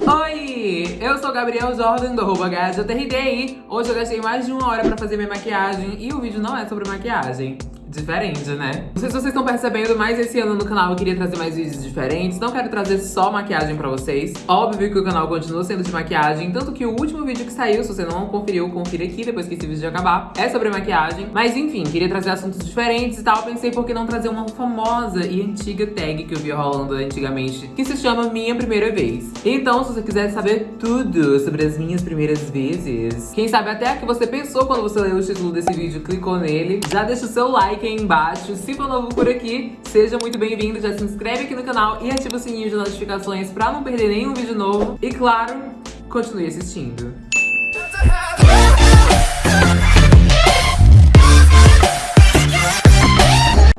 Oi, eu sou Gabriel Jordan do arroba HJRDI. Hoje eu gastei mais de uma hora pra fazer minha maquiagem e o vídeo não é sobre maquiagem diferente, né? Não sei se vocês estão percebendo, mas esse ano no canal eu queria trazer mais vídeos diferentes. Não quero trazer só maquiagem pra vocês. Óbvio que o canal continua sendo de maquiagem, tanto que o último vídeo que saiu, se você não conferiu, confira aqui depois que esse vídeo acabar, é sobre maquiagem. Mas enfim, queria trazer assuntos diferentes e tal. Pensei por que não trazer uma famosa e antiga tag que eu via rolando antigamente, que se chama Minha Primeira Vez. Então, se você quiser saber tudo sobre as minhas primeiras vezes, quem sabe até a que você pensou quando você leu o título desse vídeo, clicou nele, já deixa o seu like embaixo. Se for novo por aqui, seja muito bem-vindo, já se inscreve aqui no canal e ativa o sininho de notificações pra não perder nenhum vídeo novo. E claro, continue assistindo.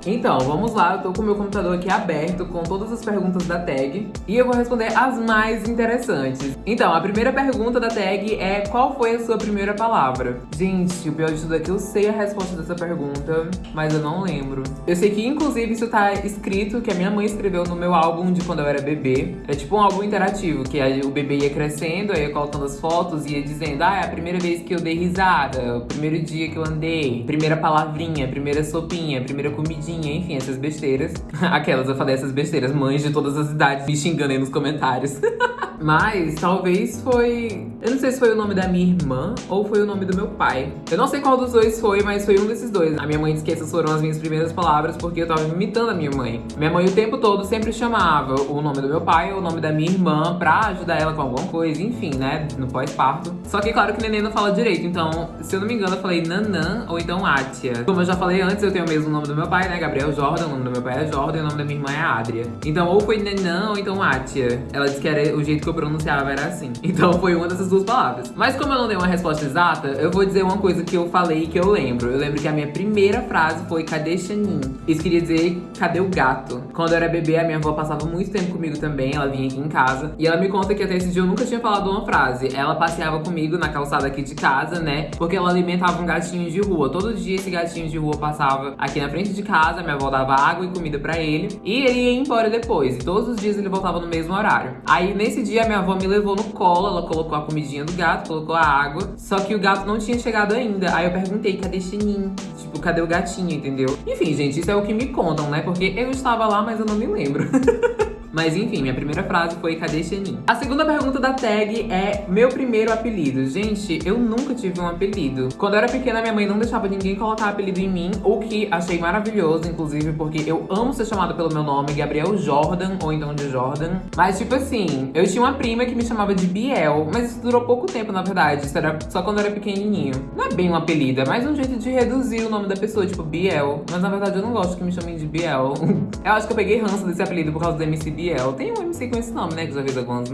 Então, vamos lá, eu tô com o meu computador aqui aberto com todas as perguntas da tag e eu vou responder as mais interessantes. Então, a primeira pergunta da tag é qual foi a sua primeira palavra? Gente, o pior de tudo é que eu sei a resposta dessa pergunta, mas eu não lembro. Eu sei que, inclusive, isso tá escrito, que a minha mãe escreveu no meu álbum de quando eu era bebê. É tipo um álbum interativo, que o bebê ia crescendo, aí ia colocando as fotos e ia dizendo, ah, é a primeira vez que eu dei risada, o primeiro dia que eu andei, primeira palavrinha, primeira sopinha, primeira comidinha, enfim, essas besteiras. Aquelas, eu falei essas besteiras, mães de todas as idades me xingando aí nos comentários. Mas talvez foi... Eu não sei se foi o nome da minha irmã ou foi o nome do meu pai. Eu não sei qual dos dois foi, mas foi um desses dois. A minha mãe disse que essas foram as minhas primeiras palavras porque eu tava imitando a minha mãe. Minha mãe o tempo todo sempre chamava o nome do meu pai ou o nome da minha irmã pra ajudar ela com alguma coisa, enfim, né? No pós-parto. Só que claro que neném não fala direito, então, se eu não me engano, eu falei Nanã ou então Atia. Como eu já falei antes, eu tenho o mesmo nome do meu pai, né? Gabriel Jordan, o nome do meu pai é Jordan e o nome da minha irmã é Adria. Então, ou foi Nanã ou então Atia. Ela disse que era o jeito que eu pronunciava era assim. Então foi uma dessas duas palavras. Mas como eu não dei uma resposta exata, eu vou dizer uma coisa que eu falei e que eu lembro. Eu lembro que a minha primeira frase foi cadê Xanin? Isso queria dizer cadê o gato? Quando eu era bebê, a minha avó passava muito tempo comigo também, ela vinha aqui em casa. E ela me conta que até esse dia eu nunca tinha falado uma frase. Ela passeava comigo na calçada aqui de casa, né? Porque ela alimentava um gatinho de rua. Todo dia esse gatinho de rua passava aqui na frente de casa, minha avó dava água e comida pra ele. E ele ia embora depois. E todos os dias ele voltava no mesmo horário. Aí nesse dia minha avó me levou no colo, ela colocou a comidinha do gato, colocou a água. Só que o gato não tinha chegado ainda. Aí eu perguntei, cadê Chininho? Tipo, cadê o gatinho, entendeu? Enfim, gente, isso é o que me contam, né? Porque eu estava lá, mas eu não me lembro. Mas enfim, minha primeira frase foi cadê Xenin? A segunda pergunta da tag é meu primeiro apelido. Gente, eu nunca tive um apelido. Quando eu era pequena, minha mãe não deixava ninguém colocar apelido em mim, o que achei maravilhoso, inclusive, porque eu amo ser chamada pelo meu nome, Gabriel Jordan, ou então de Jordan. Mas tipo assim, eu tinha uma prima que me chamava de Biel, mas isso durou pouco tempo, na verdade. Isso era só quando eu era pequenininho. Não é bem um apelido, é mais um jeito de reduzir o nome da pessoa, tipo Biel. Mas na verdade eu não gosto que me chamem de Biel. eu acho que eu peguei ranço desse apelido por causa do MC Biel. Tem um MC com esse nome, né? Que já fez algumas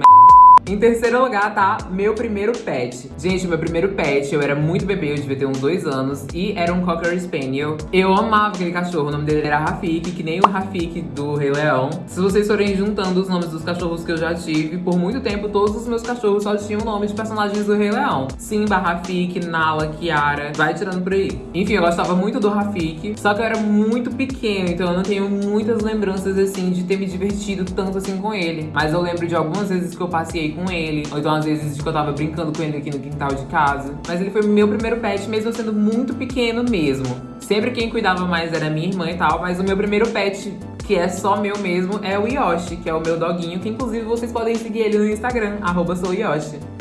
em terceiro lugar tá meu primeiro pet. Gente, meu primeiro pet, eu era muito bebê, eu devia ter uns dois anos. E era um Cocker Spaniel. Eu amava aquele cachorro, o nome dele era Rafik, que nem o Rafik do Rei Leão. Se vocês forem juntando os nomes dos cachorros que eu já tive, por muito tempo todos os meus cachorros só tinham nome de personagens do Rei Leão. Simba, Rafik, Nala, Kiara, vai tirando por aí. Enfim, eu gostava muito do Rafik, só que eu era muito pequeno, então eu não tenho muitas lembranças, assim, de ter me divertido tanto assim com ele. Mas eu lembro de algumas vezes que eu passei com com ele. Ou então, às vezes, que eu tava brincando com ele aqui no quintal de casa. Mas ele foi meu primeiro pet, mesmo sendo muito pequeno mesmo. Sempre quem cuidava mais era minha irmã e tal, mas o meu primeiro pet que é só meu mesmo, é o Yoshi, que é o meu doguinho, que inclusive vocês podem seguir ele no Instagram, arroba.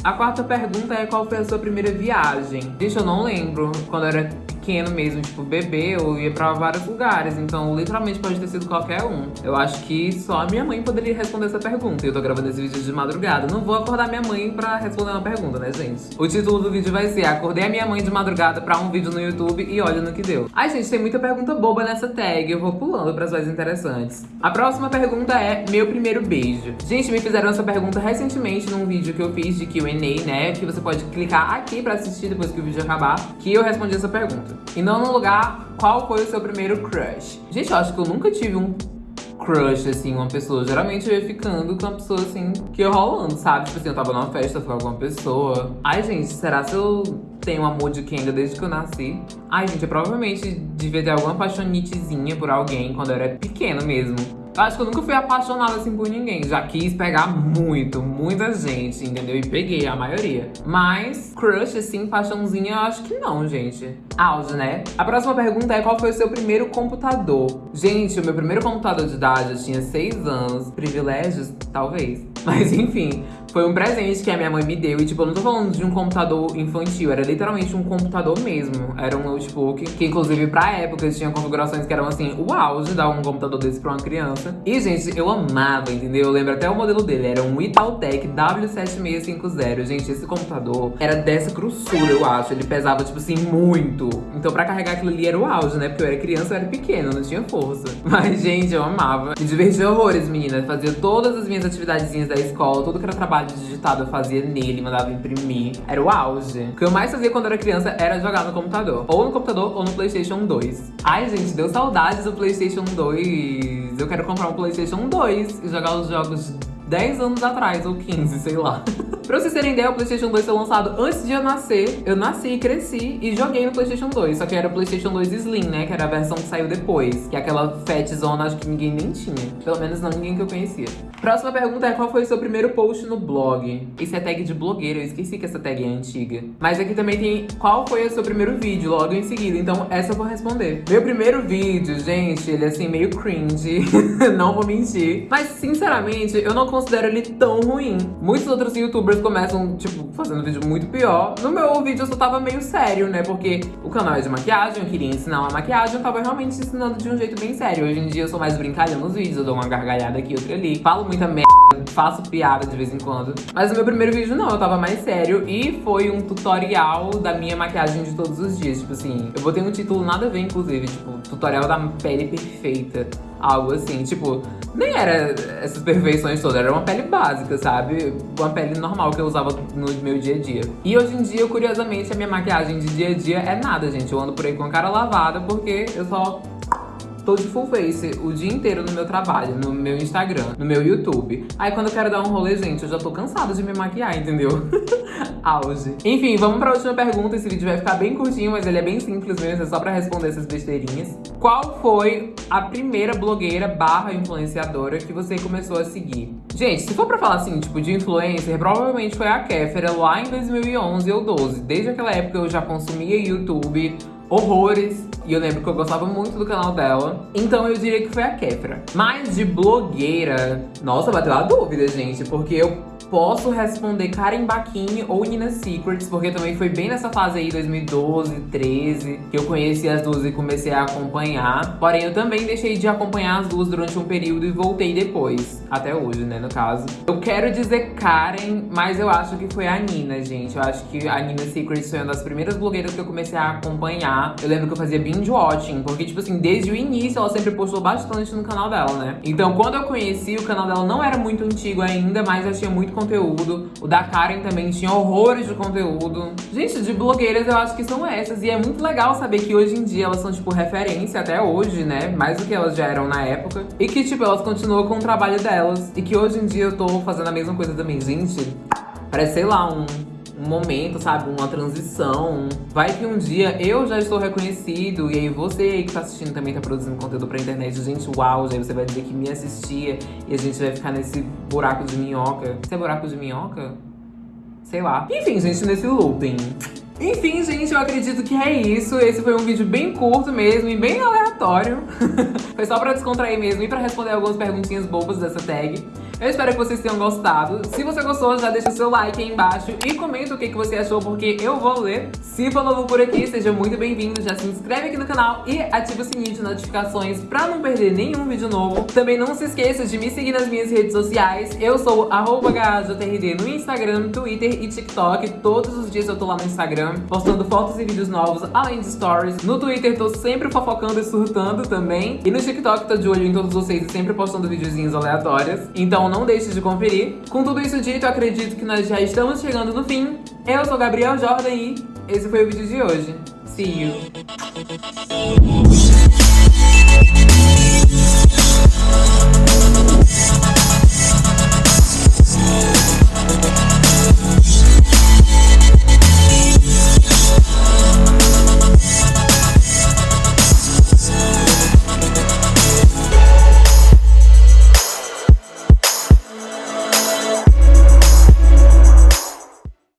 A quarta pergunta é qual foi a sua primeira viagem? Gente, eu não lembro. Quando eu era pequeno mesmo, tipo bebê, eu ia pra vários lugares. Então, literalmente pode ter sido qualquer um. Eu acho que só a minha mãe poderia responder essa pergunta. E eu tô gravando esse vídeo de madrugada. Não vou acordar minha mãe pra responder uma pergunta, né, gente? O título do vídeo vai ser Acordei a minha mãe de madrugada pra um vídeo no YouTube e olha no que deu. Ai, gente, tem muita pergunta boba nessa tag. Eu vou pulando pras mais interessantes. A próxima pergunta é meu primeiro beijo. Gente, me fizeram essa pergunta recentemente num vídeo que eu fiz de Né? Que você pode clicar aqui pra assistir depois que o vídeo acabar, que eu respondi essa pergunta. E não no lugar, qual foi o seu primeiro crush? Gente, eu acho que eu nunca tive um crush, assim, uma pessoa. Geralmente eu ia ficando com uma pessoa, assim, que ia rolando, sabe? Tipo assim, eu tava numa festa, com alguma pessoa. Ai, gente, será se eu tenho amor de Kenga desde que eu nasci? Ai, gente, eu provavelmente devia ter alguma paixonitezinha por alguém quando eu era pequena mesmo. Eu acho que eu nunca fui apaixonada assim por ninguém. Já quis pegar muito, muita gente, entendeu? E peguei a maioria. Mas crush, assim, paixãozinha, eu acho que não, gente. Auge, né? A próxima pergunta é qual foi o seu primeiro computador? Gente, o meu primeiro computador de idade, eu tinha 6 anos. Privilégios? Talvez. Mas enfim, foi um presente que a minha mãe me deu. E, tipo, eu não tô falando de um computador infantil. Era literalmente um computador mesmo. Era um notebook. Que, inclusive, pra época, tinha configurações que eram, assim, o auge dar um computador desse pra uma criança. E, gente, eu amava, entendeu? Eu lembro até o modelo dele. Era um Itautec W7650. Gente, esse computador era dessa grossura, eu acho. Ele pesava, tipo assim, muito. Então, pra carregar aquilo ali era o auge, né? Porque eu era criança, eu era pequeno, não tinha força. Mas, gente, eu amava. Me divertia horrores, meninas. Fazia todas as minhas atividadezinhas da escola, tudo que era trabalho digitado eu fazia nele, mandava imprimir. Era o auge. O que eu mais fazia quando era criança era jogar no computador. Ou no computador ou no Playstation 2. Ai, gente, deu saudades do Playstation 2. Eu quero comprar um Playstation 2 e jogar os jogos 10 anos atrás, ou 15, sei lá. pra vocês terem ideia, o Playstation 2 foi lançado antes de eu nascer. Eu nasci, cresci e joguei no Playstation 2. Só que era o Playstation 2 Slim, né? Que era a versão que saiu depois. Que é aquela fat zona, acho que ninguém nem tinha. Pelo menos não ninguém que eu conhecia. Próxima pergunta é qual foi o seu primeiro post no blog? Isso é tag de blogueira, eu esqueci que essa tag é antiga. Mas aqui também tem qual foi o seu primeiro vídeo, logo em seguida. Então essa eu vou responder. Meu primeiro vídeo, gente, ele é assim meio cringe. não vou mentir. Mas sinceramente, eu não considero ele tão ruim. Muitos outros youtubers começam, tipo, fazendo vídeo muito pior. No meu vídeo eu só tava meio sério, né? Porque o canal é de maquiagem, eu queria ensinar uma maquiagem, eu tava realmente ensinando de um jeito bem sério. Hoje em dia eu sou mais brincalhão nos vídeos, eu dou uma gargalhada aqui, outra ali. Falo muita merda, faço piada de vez em quando. Mas no meu primeiro vídeo não, eu tava mais sério. E foi um tutorial da minha maquiagem de todos os dias. Tipo assim, eu botei um título nada a ver, inclusive. Tipo, tutorial da pele perfeita. Algo assim, tipo, nem era essas perfeições todas, era uma pele básica, sabe? Uma pele normal que eu usava no meu dia a dia. E hoje em dia, curiosamente, a minha maquiagem de dia a dia é nada, gente. Eu ando por aí com a cara lavada porque eu só tô de full face o dia inteiro no meu trabalho, no meu Instagram, no meu YouTube. Aí quando eu quero dar um rolê, gente, eu já tô cansada de me maquiar, entendeu? Auge. Enfim, vamos pra última pergunta. Esse vídeo vai ficar bem curtinho, mas ele é bem simples mesmo, é só pra responder essas besteirinhas. Qual foi a primeira blogueira barra influenciadora que você começou a seguir? Gente, se for pra falar assim, tipo, de influencer, provavelmente foi a Kéfera lá em 2011 ou 12. Desde aquela época eu já consumia YouTube, horrores. E eu lembro que eu gostava muito do canal dela. Então eu diria que foi a Kefra. Mas de blogueira... Nossa, bateu a dúvida, gente. Porque eu posso responder Karen Baquini ou Nina Secrets, porque também foi bem nessa fase aí, 2012, 13, que eu conheci as duas e comecei a acompanhar. Porém, eu também deixei de acompanhar as duas durante um período e voltei depois. Até hoje, né, no caso. Eu quero dizer Karen, mas eu acho que foi a Nina, gente. Eu acho que a Nina Secrets foi uma das primeiras blogueiras que eu comecei a acompanhar. Eu lembro que eu fazia binge watching, porque, tipo assim, desde o início ela sempre postou bastante no canal dela, né? Então, quando eu conheci, o canal dela não era muito antigo ainda, mas eu tinha muito conteúdo. O da Karen também tinha horrores de conteúdo. Gente, de blogueiras eu acho que são essas. E é muito legal saber que hoje em dia elas são, tipo, referência até hoje, né? Mais do que elas já eram na época. E que, tipo, elas continuam com o trabalho delas. E que hoje em dia eu tô fazendo a mesma coisa também. Gente, parece, sei lá, um um momento, sabe? Uma transição. Vai que um dia eu já estou reconhecido e aí você aí que tá assistindo também tá produzindo conteúdo pra internet. Gente, uau, aí você vai dizer que me assistia e a gente vai ficar nesse buraco de minhoca. Isso é buraco de minhoca? Sei lá. Enfim, gente, nesse looping. Enfim, gente, eu acredito que é isso. Esse foi um vídeo bem curto mesmo e bem aleatório. foi só pra descontrair mesmo e pra responder algumas perguntinhas bobas dessa tag. Eu espero que vocês tenham gostado. Se você gostou, já deixa seu like aí embaixo e comenta o que, que você achou, porque eu vou ler. Se for novo por aqui, seja muito bem-vindo. Já se inscreve aqui no canal e ativa o sininho de notificações pra não perder nenhum vídeo novo. Também não se esqueça de me seguir nas minhas redes sociais. Eu sou HJRD no Instagram, Twitter e TikTok. Todos os dias eu tô lá no Instagram, postando fotos e vídeos novos, além de stories. No Twitter tô sempre fofocando e surtando também. E no TikTok tô de olho em todos vocês e sempre postando videozinhos aleatórios. Então não deixe de conferir. Com tudo isso dito, acredito que nós já estamos chegando no fim. Eu sou Gabriel Jordan e esse foi o vídeo de hoje. See you!